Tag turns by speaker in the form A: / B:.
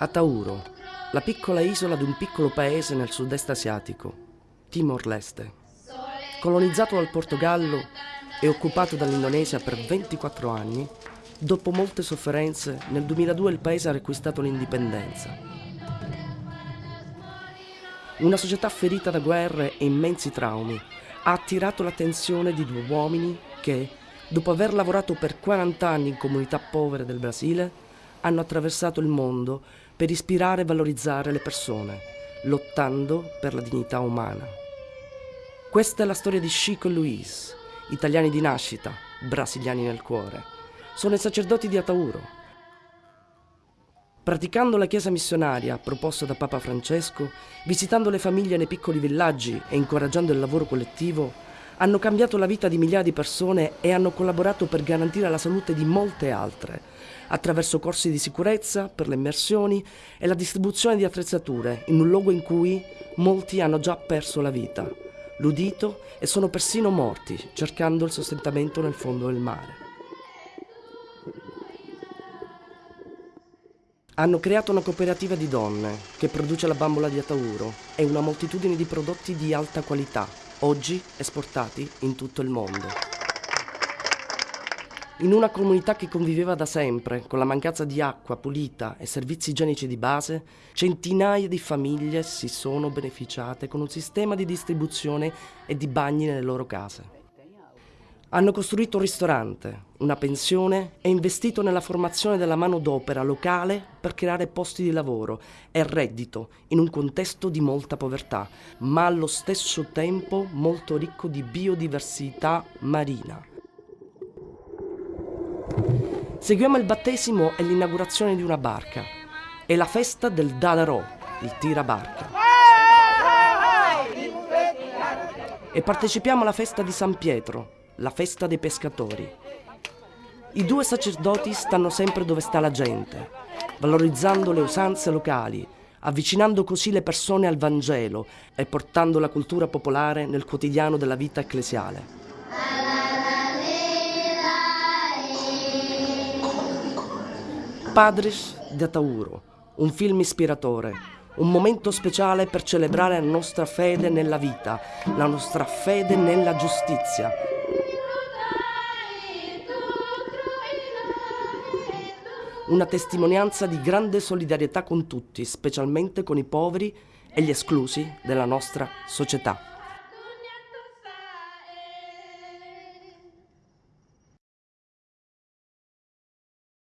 A: Atauro, la piccola isola di un piccolo paese nel sud-est asiatico, Timor-Leste. Colonizzato dal Portogallo e occupato dall'Indonesia per 24 anni, dopo molte sofferenze, nel 2002 il paese ha riacquistato l'indipendenza. Una società ferita da guerre e immensi traumi ha attirato l'attenzione di due uomini che, dopo aver lavorato per 40 anni in comunità povere del Brasile, hanno attraversato il mondo per ispirare e valorizzare le persone, lottando per la dignità umana. Questa è la storia di Chico e Luis, italiani di nascita, brasiliani nel cuore. Sono i sacerdoti di Atauro. Praticando la chiesa missionaria proposta da Papa Francesco, visitando le famiglie nei piccoli villaggi e incoraggiando il lavoro collettivo, hanno cambiato la vita di migliaia di persone e hanno collaborato per garantire la salute di molte altre, attraverso corsi di sicurezza per le immersioni e la distribuzione di attrezzature in un luogo in cui molti hanno già perso la vita, l'udito e sono persino morti cercando il sostentamento nel fondo del mare. Hanno creato una cooperativa di donne che produce la bambola di Atauro e una moltitudine di prodotti di alta qualità, oggi esportati in tutto il mondo. In una comunità che conviveva da sempre con la mancanza di acqua pulita e servizi igienici di base, centinaia di famiglie si sono beneficiate con un sistema di distribuzione e di bagni nelle loro case. Hanno costruito un ristorante, una pensione e investito nella formazione della manodopera locale per creare posti di lavoro e reddito in un contesto di molta povertà, ma allo stesso tempo molto ricco di biodiversità marina. Seguiamo il battesimo e l'inaugurazione di una barca. È la festa del Dadarò, il tirabarca. E partecipiamo alla festa di San Pietro, la festa dei pescatori. I due sacerdoti stanno sempre dove sta la gente, valorizzando le usanze locali, avvicinando così le persone al Vangelo e portando la cultura popolare nel quotidiano della vita ecclesiale. Padres de Tauro, un film ispiratore, un momento speciale per celebrare la nostra fede nella vita, la nostra fede nella giustizia. Una testimonianza di grande solidarietà con tutti, specialmente con i poveri e gli esclusi della nostra società.